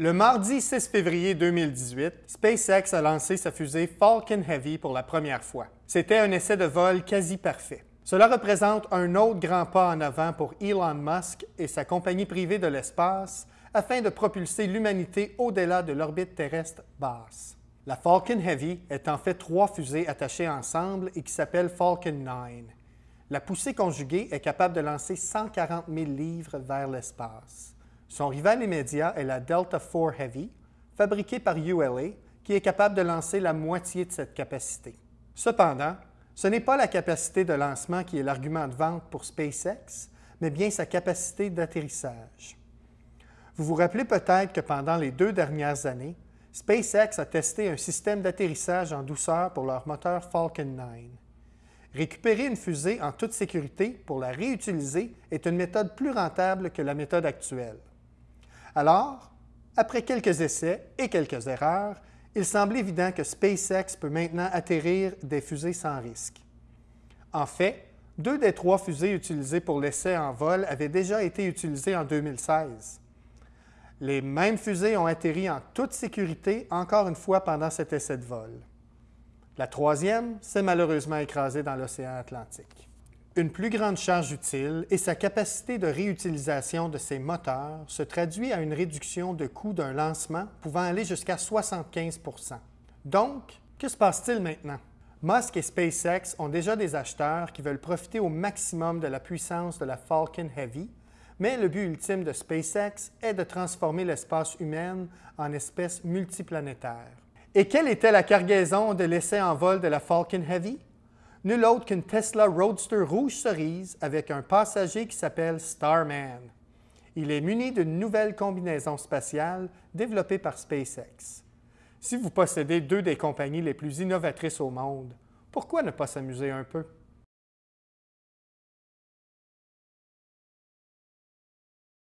Le mardi 6 février 2018, SpaceX a lancé sa fusée Falcon Heavy pour la première fois. C'était un essai de vol quasi parfait. Cela représente un autre grand pas en avant pour Elon Musk et sa compagnie privée de l'espace afin de propulser l'humanité au-delà de l'orbite terrestre basse. La Falcon Heavy est en fait trois fusées attachées ensemble et qui s'appellent Falcon 9. La poussée conjuguée est capable de lancer 140 000 livres vers l'espace. Son rival immédiat est la Delta IV Heavy, fabriquée par ULA, qui est capable de lancer la moitié de cette capacité. Cependant, ce n'est pas la capacité de lancement qui est l'argument de vente pour SpaceX, mais bien sa capacité d'atterrissage. Vous vous rappelez peut-être que pendant les deux dernières années, SpaceX a testé un système d'atterrissage en douceur pour leur moteur Falcon 9. Récupérer une fusée en toute sécurité pour la réutiliser est une méthode plus rentable que la méthode actuelle. Alors, après quelques essais et quelques erreurs, il semble évident que SpaceX peut maintenant atterrir des fusées sans risque. En fait, deux des trois fusées utilisées pour l'essai en vol avaient déjà été utilisées en 2016. Les mêmes fusées ont atterri en toute sécurité encore une fois pendant cet essai de vol. La troisième s'est malheureusement écrasée dans l'océan Atlantique. Une plus grande charge utile et sa capacité de réutilisation de ses moteurs se traduit à une réduction de coût d'un lancement pouvant aller jusqu'à 75% Donc, que se passe-t-il maintenant? Musk et SpaceX ont déjà des acheteurs qui veulent profiter au maximum de la puissance de la Falcon Heavy, mais le but ultime de SpaceX est de transformer l'espace humain en espèce multiplanétaire. Et quelle était la cargaison de l'essai en vol de la Falcon Heavy? Nul autre qu'une Tesla Roadster rouge cerise avec un passager qui s'appelle Starman. Il est muni d'une nouvelle combinaison spatiale développée par SpaceX. Si vous possédez deux des compagnies les plus innovatrices au monde, pourquoi ne pas s'amuser un peu?